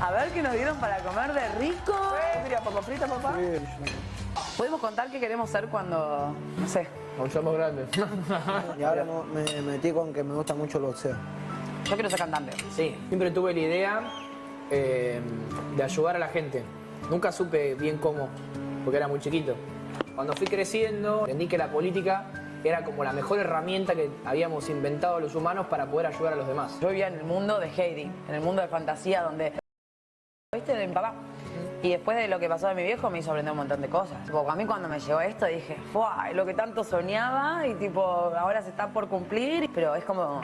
A ver qué nos dieron para comer de rico. ¿Qué quería papa frita, papá? ¿Podemos contar qué queremos ser cuando, no sé, Cuando somos grandes. Y ahora me metí con que me gusta mucho el boxeo. yo quiero ser cantante? Sí, siempre tuve la idea eh, de ayudar a la gente. Nunca supe bien cómo, porque era muy chiquito. Cuando fui creciendo, entendí que la política era como la mejor herramienta que habíamos inventado los humanos para poder ayudar a los demás. Yo vivía en el mundo de Heidi, en el mundo de fantasía donde... ¿Viste? De mi papá. Y después de lo que pasó de mi viejo me hizo aprender un montón de cosas. Tipo, a mí cuando me llegó esto dije, ¡fua! Es lo que tanto soñaba y tipo, ahora se está por cumplir. Pero es como,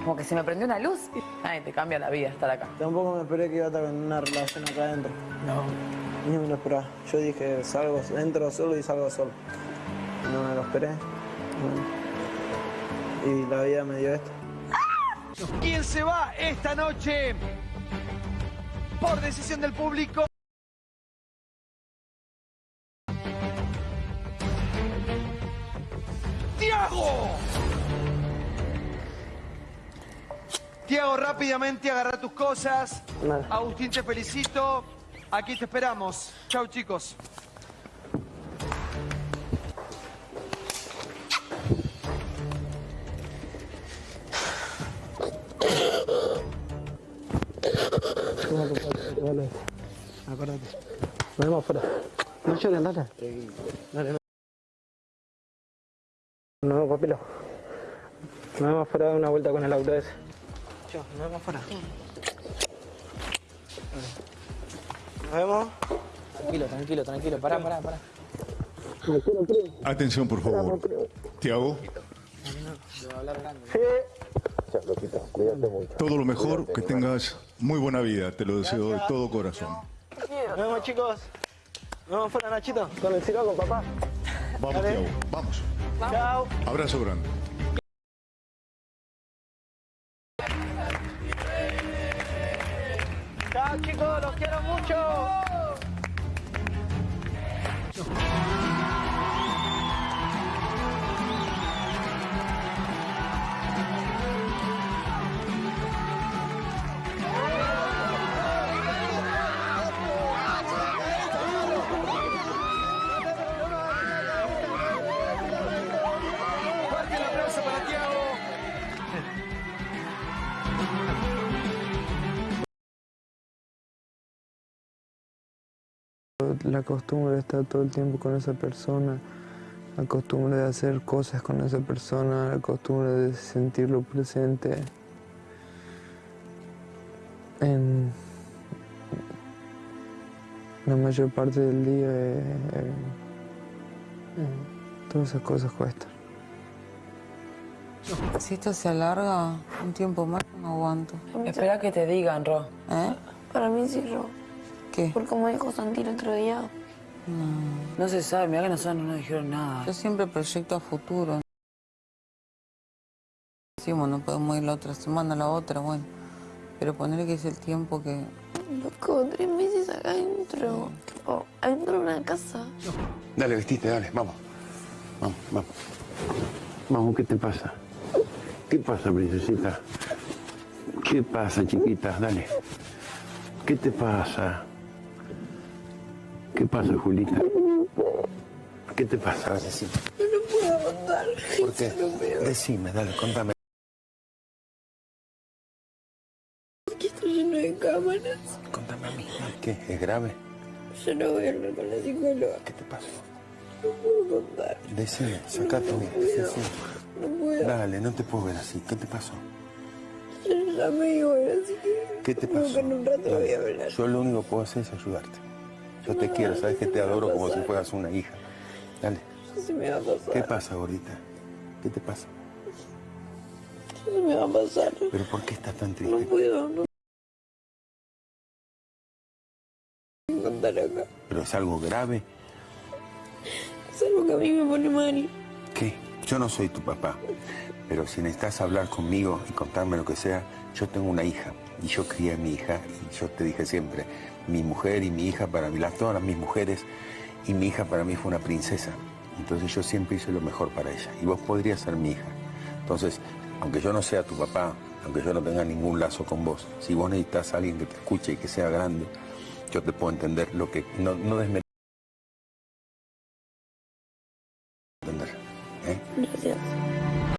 como que se me prendió una luz. Ay, te cambia la vida estar acá. Tampoco me esperé que iba a estar en una relación acá adentro. No. Ni me lo esperaba. Yo dije, salgo, entro solo y salgo solo. No me lo esperé. Y la vida me dio esto. ¿Quién se va esta noche? Por decisión del público. ¡Tiago! Tiago, rápidamente agarra tus cosas. Agustín, te felicito. Aquí te esperamos. Chau, chicos. Vale. Acuérdate. Nos vemos afuera. No llores, dale. Dale. Nos vemos, papilo. Nos vemos afuera de una vuelta con el auto ese. Chao, nos vemos afuera. Nos vemos. Tranquilo, tranquilo, tranquilo. Pará, pará, pará. Atención, por favor. Tiago, todo lo mejor, que tengas muy buena vida. Te lo deseo de todo corazón. Nos vemos, chicos. Nos vemos afuera, Nachito. Con el siroco, papá. Vamos, Dale. Tiago, vamos. Chao. Abrazo grande. Chao, chicos. Los quiero mucho. La costumbre de estar todo el tiempo con esa persona, la costumbre de hacer cosas con esa persona, la costumbre de sentirlo presente en la mayor parte del día. eh, eh, todas esas cosas cuestan. Si esto se alarga un tiempo más, no aguanto. Espera que te digan, Ro. ¿Eh? Para mí sí, Ro. ¿Qué? Porque como dijo Santi el otro día, No se sabe, mira que nosotros no nos dijeron nada. Yo siempre proyecto a futuro. Decimos, no podemos ir la otra semana, la otra, bueno. Pero poner que es el tiempo que... loco, tres meses acá adentro. Tipo, adentro de una casa. Dale, vestite, dale, vamos. Vamos, vamos. Vamos, ¿qué te pasa? ¿Qué pasa, princesita? ¿Qué pasa, chiquita? Dale. ¿Qué te pasa? ¿Qué pasa, Julita? ¿Qué te pasa? Decime. No puedo aguantar. ¿Por qué? Decime, dale, contame. Aquí estoy lleno de cámaras. Contame a mí. ¿Qué? ¿Es grave? Yo no voy a hablar con la psicóloga. ¿Qué te pasa? No puedo contar. Decime, sacate. Sí, sí. No puedo. Dale, no te puedo ver así. ¿Qué te pasó? Yo ya me iba, así que... ¿Qué te pasó? que en un rato voy a Dale. hablar. Yo lo único que puedo hacer es ayudarte. Yo te quiero, sabes que te adoro como si fueras una hija. Dale. Se me va a pasar. ¿Qué pasa, gordita? ¿Qué te pasa? Se me va a pasar. ¿Pero por qué estás tan No triste? puedo, no. puedo contar acá. ¿Pero es algo grave? Es algo que a mí me pone mal. ¿Qué? Yo no soy tu papá. Pero si necesitas hablar conmigo y contarme lo que sea, yo tengo una hija. Y yo crié a mi hija. Y yo te dije siempre, mi mujer y mi hija para mí, las, todas mis mujeres, y mi hija para mí fue una princesa. Entonces yo siempre hice lo mejor para ella. Y vos podrías ser mi hija. Entonces, aunque yo no sea tu papá, aunque yo no tenga ningún lazo con vos. Si vos necesitas a alguien que te escuche y que sea grande, yo te puedo entender lo que no, no